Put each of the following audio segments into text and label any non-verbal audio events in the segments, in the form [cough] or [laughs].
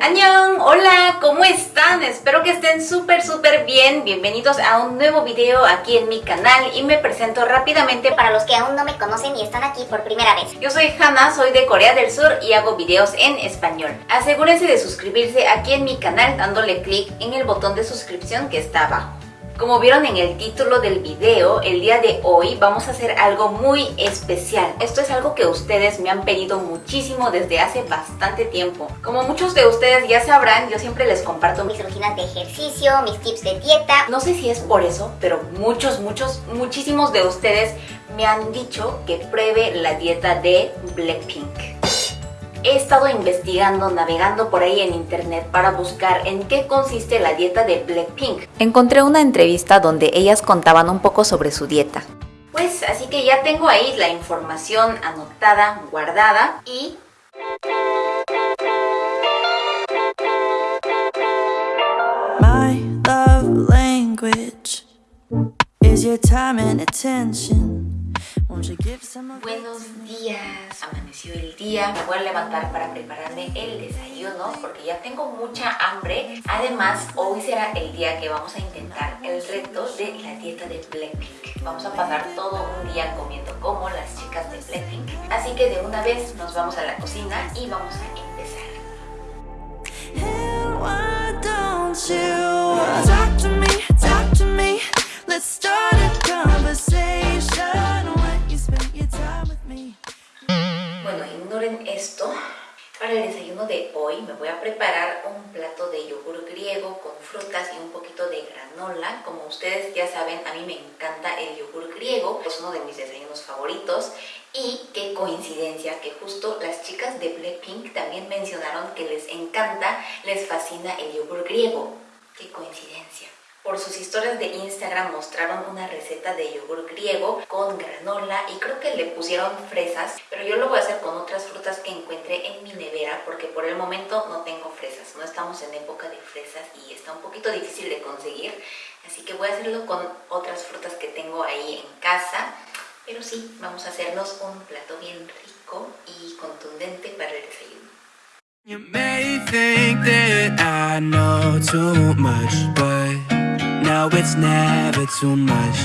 ¡Annyeong! Hola, ¿cómo están? Espero que estén súper súper bien. Bienvenidos a un nuevo video aquí en mi canal y me presento rápidamente Para los que aún no me conocen y están aquí por primera vez. Yo soy Hannah, soy de Corea del Sur y hago videos en español. Asegúrense de suscribirse aquí en mi canal dándole clic en el botón de suscripción que está abajo. Como vieron en el título del video, el día de hoy vamos a hacer algo muy especial. Esto es algo que ustedes me han pedido muchísimo desde hace bastante tiempo. Como muchos de ustedes ya sabrán, yo siempre les comparto Mis rutinas de ejercicio, mis tips de dieta. No sé si es por eso, pero muchos, muchos, muchísimos de ustedes me han dicho que pruebe la dieta de Blackpink. He estado investigando, navegando por ahí en internet para buscar en qué consiste la dieta de Blackpink. Encontré una entrevista donde ellas contaban un poco sobre su dieta. Pues así que ya tengo ahí la información anotada, guardada y My love language is your time and attention. Buenos días, amaneció el día, me voy a levantar para prepararme el desayuno porque ya tengo mucha hambre. Además, hoy será el día que vamos a intentar el reto de la dieta de Blackpink. Vamos a pasar todo un día comiendo como las chicas de Blackpink. Así que de una vez nos vamos a la cocina y vamos a empezar. Bueno, ignoren esto. Para el desayuno de hoy me voy a preparar un plato de yogur griego con frutas y un poquito de granola. Como ustedes ya saben, a mí me encanta el yogur griego, es uno de mis desayunos favoritos. Y qué coincidencia que justo las chicas de Blackpink también mencionaron que les encanta, les fascina el yogur griego. Qué coincidencia. Por sus historias de Instagram mostraron una receta de yogur griego con granola y creo que le pusieron fresas, pero yo lo voy a hacer con otras frutas que encuentré en mi nevera porque por el momento no tengo fresas, no estamos en época de fresas y está un poquito difícil de conseguir, así que voy a hacerlo con otras frutas que tengo ahí en casa, pero sí, vamos a hacernos un plato bien rico y contundente para el desayuno. You no, it's never too much.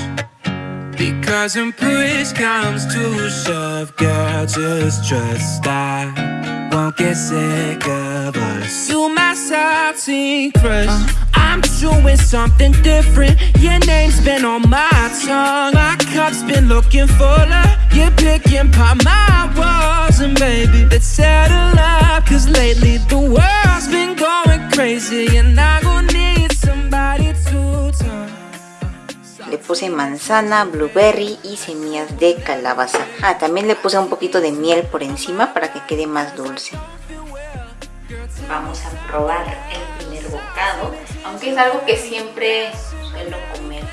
Because when push comes to shove, girl, just trust I won't get sick of us. You my salty crush. I'm doing something different. Your name's been on my tongue. My cup's been looking fuller. You're picking by my walls, and baby, let's settle up. Cause lately the world's been going crazy, and I Le puse manzana, blueberry y semillas de calabaza. Ah, también le puse un poquito de miel por encima para que quede más dulce. Vamos a probar el primer bocado, aunque es algo que siempre suelo comer.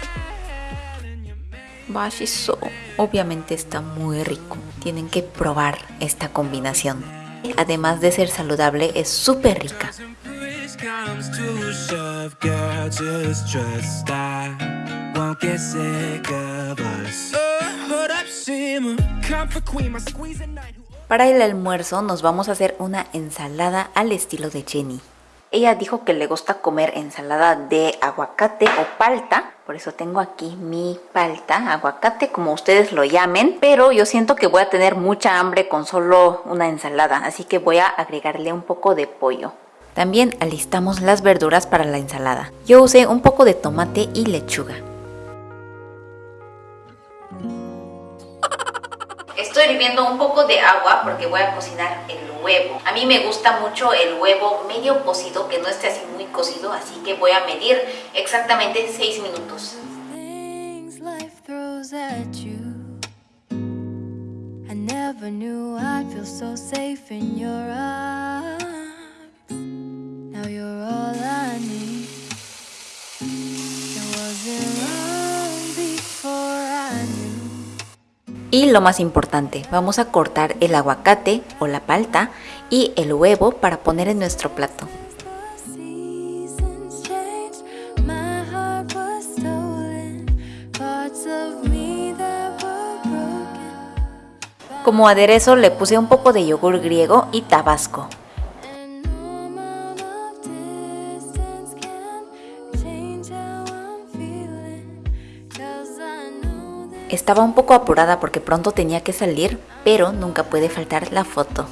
Bashiso, obviamente está muy rico. Tienen que probar esta combinación. Además de ser saludable, es súper rica. Comes to shove, girl, just trust I Para el almuerzo nos vamos a hacer una ensalada al estilo de Jenny. Ella dijo que le gusta comer ensalada de aguacate o palta, por eso tengo aquí mi palta, aguacate como ustedes lo llamen, pero yo siento que voy a tener mucha hambre con solo una ensalada, así que voy a agregarle un poco de pollo. También alistamos las verduras para la ensalada. Yo usé un poco de tomate y lechuga. Hirviendo un poco de agua porque voy a cocinar el huevo. A mí me gusta mucho el huevo medio cocido, que no esté así muy cocido, así que voy a medir exactamente 6 minutos. I never knew I'd feel so safe in your arms. Y lo más importante, vamos a cortar el aguacate o la palta y el huevo para poner en nuestro plato. Como aderezo le puse un poco de yogur griego y tabasco. Estaba un poco apurada porque pronto tenía que salir, pero nunca puede faltar la foto.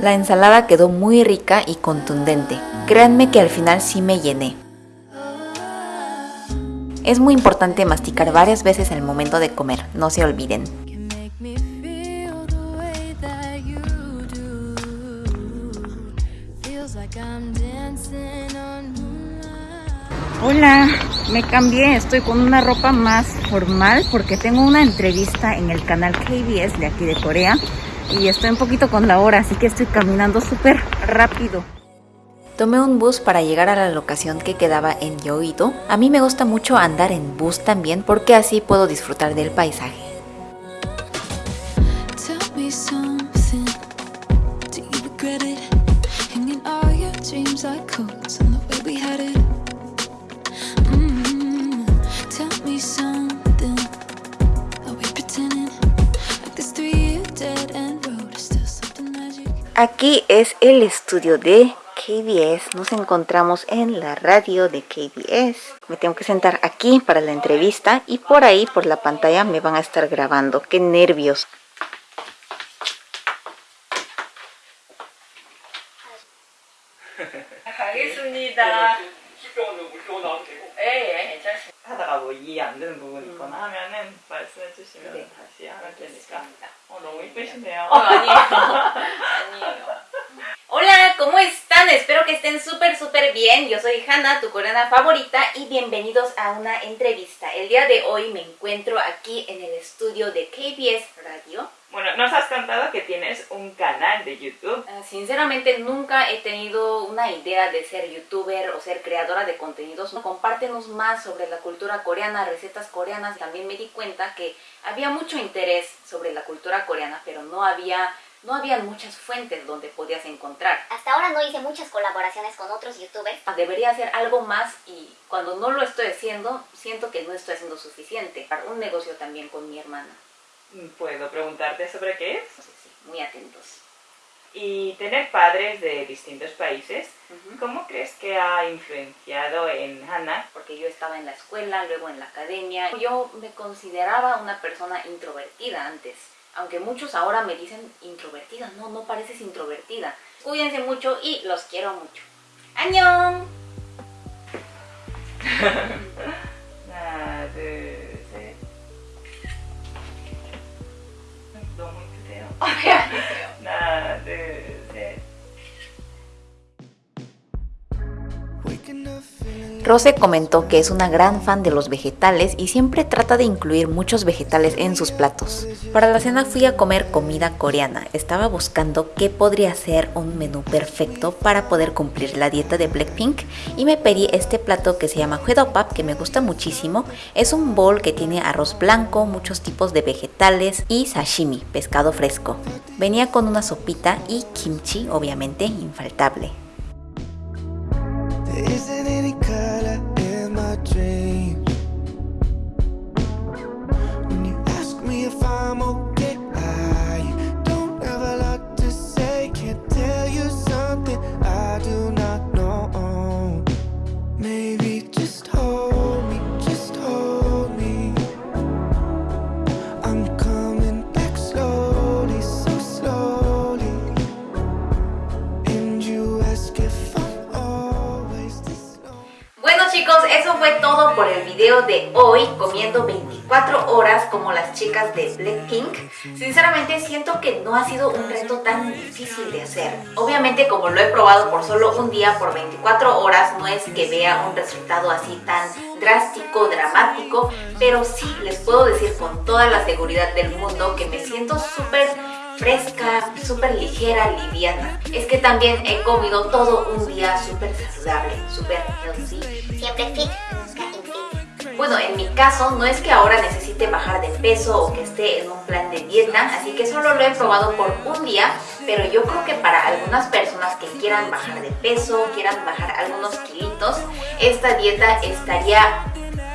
La ensalada quedó muy rica y contundente. Créanme que al final sí me llené. Es muy importante masticar varias veces al momento de comer, no se olviden. Hola, me cambié, estoy con una ropa más formal porque tengo una entrevista en el canal KBS de aquí de Corea y estoy un poquito con la hora, así que estoy caminando súper rápido. Tomé un bus para llegar a la locación que quedaba en Yoido. A mí me gusta mucho andar en bus también porque así puedo disfrutar del paisaje. Tell me Aquí es el estudio de KBS. Nos encontramos en la radio de KBS. Me tengo que sentar aquí para la entrevista y por ahí, por la pantalla, me van a estar grabando. ¡Qué nervios! 이쁘시네요 어, 아니에요. 아니에요. Hola, ¿cómo están? Espero que estén súper, súper bien. Yo soy Hannah, tu coreana favorita, y bienvenidos a una entrevista. El día de hoy me encuentro aquí en el estudio de KBS Radio. bueno, nos has contado que tienes un canal de YouTube Ah, Sinceramente nunca he tenido una idea de ser youtuber o ser creadora de contenidos. Compártenos más sobre la cultura coreana, recetas coreanas. También me di cuenta que había mucho interés sobre la cultura coreana, pero no había, no había muchas fuentes donde podías encontrar. Hasta ahora no hice muchas colaboraciones con otros youtubers. Debería hacer algo más y cuando no lo estoy haciendo, siento que no estoy haciendo suficiente. Para un negocio también con mi hermana. Puedo preguntarte sobre qué es Entonces, sí, muy atentos. y tener padres de distintos países Ujú. ¿cómo crees que ha influenciado en Hannah? porque yo estaba en la escuela, luego en la academia. Yo me consideraba una persona introvertida antes, aunque muchos ahora me dicen introvertida, no, no pareces introvertida. Cuídense mucho y los quiero mucho. ¡Añón! [laughs] Rose comentó que es una gran fan de los vegetales y siempre trata de incluir muchos vegetales en sus platos. Para la cena fui a comer comida coreana. Estaba buscando qué podría ser un menú perfecto para poder cumplir la dieta de Blackpink y me pedí este plato que se llama Huedopap que me gusta muchísimo. Es un bowl que tiene arroz blanco, muchos tipos de vegetales y sashimi, pescado fresco. Venía con una sopita y kimchi, obviamente infaltable. Eso fue todo por el video de hoy, comiendo 24 horas como las chicas de Blackpink. Sinceramente siento que no ha sido un reto tan difícil de hacer. Obviamente como lo he probado por solo un día, por 24 horas, no es que vea un resultado así tan drástico, dramático, pero sí les puedo decir con toda la seguridad del mundo que me siento súper fresca, súper ligera, liviana. Es que también he comido todo un día súper saludable, súper healthy. Siempre fit, nunca infit. Bueno, en mi caso no es que ahora necesite bajar de peso o que esté en un plan de dieta, así que solo lo he probado por un día, pero yo creo que para algunas personas que quieran bajar de peso, quieran bajar algunos kilitos, esta dieta estaría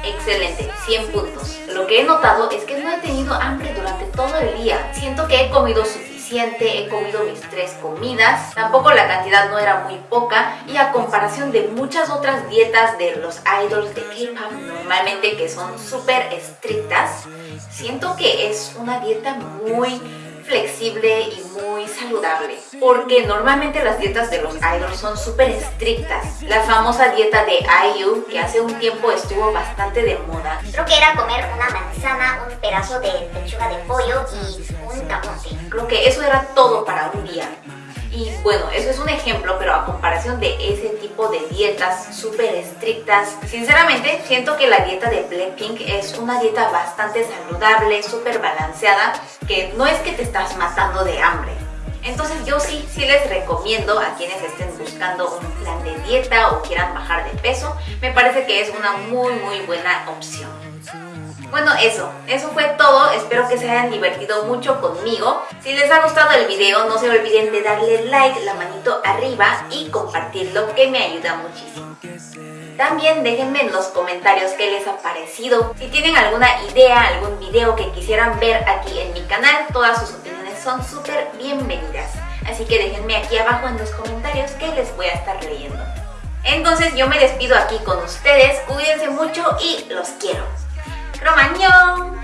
excelente, 100 puntos. Lo que he notado es que no he tenido hambre durante todo el día. Siento que he comido suficiente, he comido mis tres comidas, tampoco la cantidad no era muy poca y a comparación de muchas otras dietas de los idols de K-pop normalmente que son súper estrictas, siento que es una dieta muy flexible y muy saludable porque normalmente las dietas de los idols son súper estrictas. La famosa dieta de IU que hace un tiempo estuvo bastante de moda. Creo que era comer una manzana, un pedazo de pechuga de pollo y un camote. creo que eso era todo para un día y bueno, eso es un ejemplo, pero a comparación de ese tipo de dietas súper estrictas, sinceramente siento que la dieta de Blackpink es una dieta bastante saludable, súper balanceada, que no es que te estás matando de hambre. Entonces yo sí, sí les recomiendo a quienes estén buscando un plan de dieta o quieran bajar de peso, me parece que es una muy muy buena opción. Bueno, eso, eso fue todo. Espero que se hayan divertido mucho conmigo. Si les ha gustado el video, no se olviden de darle like, la manito arriba y compartirlo, que me ayuda muchísimo. También déjenme en los comentarios qué les ha parecido. Si tienen alguna idea, algún video que quisieran ver aquí en mi canal, todas sus opiniones son súper bienvenidas. Así que déjenme aquí abajo en los comentarios que les voy a estar leyendo. Entonces yo me despido aquí con ustedes, cuídense mucho y los quiero. 그럼 안녕!